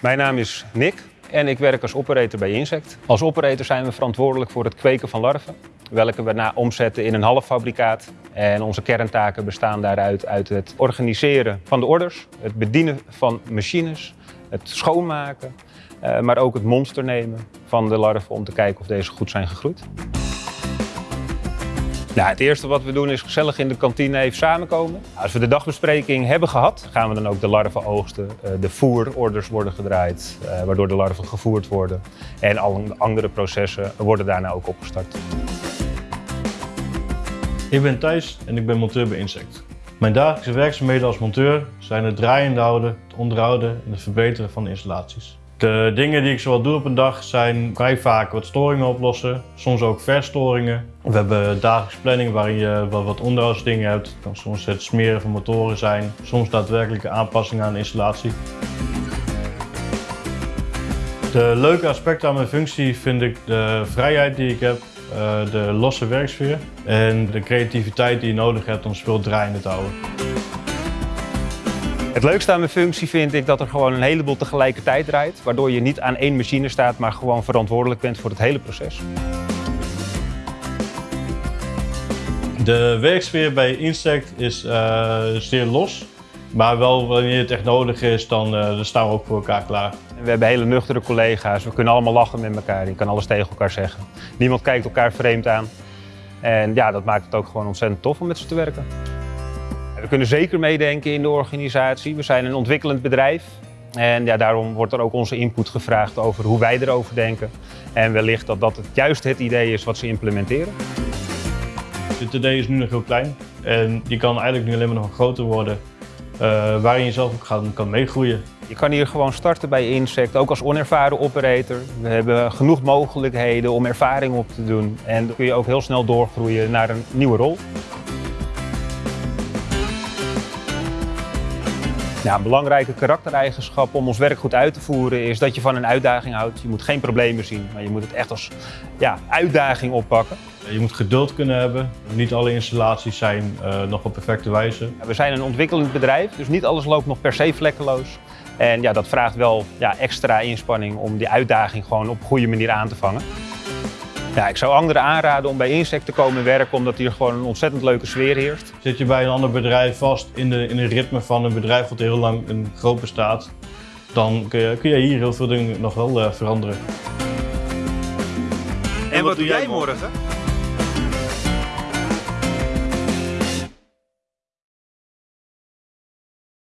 Mijn naam is Nick en ik werk als operator bij Insect. Als operator zijn we verantwoordelijk voor het kweken van larven, welke we na omzetten in een halffabrikaat. En onze kerntaken bestaan daaruit uit het organiseren van de orders, het bedienen van machines, het schoonmaken, eh, maar ook het monster nemen van de larven om te kijken of deze goed zijn gegroeid. Nou, het eerste wat we doen is gezellig in de kantine even samenkomen. Als we de dagbespreking hebben gehad, gaan we dan ook de larven oogsten. Eh, De voerorders worden gedraaid, eh, waardoor de larven gevoerd worden. En alle andere processen worden daarna ook opgestart. Ik ben Thijs en ik ben monteur bij Insect. Mijn dagelijkse werkzaamheden als monteur zijn het draaiende houden, het onderhouden en het verbeteren van de installaties. De dingen die ik zowel doe op een dag zijn vrij vaak wat storingen oplossen, soms ook verstoringen. We hebben dagelijkse planning waarin je wat, wat onderhoudsdingen hebt. Het kan soms het smeren van motoren zijn, soms daadwerkelijke aanpassingen aan de installatie. De leuke aspecten aan mijn functie vind ik de vrijheid die ik heb, eh, de losse werksfeer en de creativiteit die je nodig hebt om spul draaiende te houden. Het leukste aan mijn functie vind ik dat er gewoon een heleboel tegelijkertijd draait. Waardoor je niet aan één machine staat, maar gewoon verantwoordelijk bent voor het hele proces. De werksfeer bij Insect is eh, zeer los, maar wel wanneer het echt nodig is, dan, eh, dan staan we ook voor elkaar klaar. We hebben hele nuchtere collega's, we kunnen allemaal lachen met elkaar. Je kan alles tegen elkaar zeggen. Niemand kijkt elkaar vreemd aan. En ja, dat maakt het ook gewoon ontzettend tof om met ze te werken. We kunnen zeker meedenken in de organisatie. We zijn een ontwikkelend bedrijf. En ja, daarom wordt er ook onze input gevraagd over hoe wij erover denken. En wellicht dat dat het juist het idee is wat ze implementeren. Dit idee is nu nog heel klein en die kan eigenlijk nu alleen maar nog groter worden, eh, waarin je zelf ook gaan, kan meegroeien. Je kan hier gewoon starten bij Insect, ook als onervaren operator. We hebben genoeg mogelijkheden om ervaring op te doen. En dan kun je ook heel snel doorgroeien naar een nieuwe rol. Ja, een belangrijke karaktereigenschap om ons werk goed uit te voeren is dat je van een uitdaging houdt. Je moet geen problemen zien, maar je moet het echt als ja, uitdaging oppakken. Je moet geduld kunnen hebben. Niet alle installaties zijn eh, nog op perfecte wijze. We zijn een ontwikkelend bedrijf, dus niet alles loopt nog per se vlekkeloos. En ja, dat vraagt wel ja, extra inspanning om die uitdaging gewoon op een goede manier aan te vangen. Ja, ik zou anderen aanraden om bij Insect te komen werken, omdat hier gewoon een ontzettend leuke sfeer heerst. Zit je bij een ander bedrijf vast in de, in het ritme van een bedrijf wat heel lang een groot bestaat, dan kun je, kun je hier heel veel dingen nog wel eh, veranderen. En wat doe jij morgen?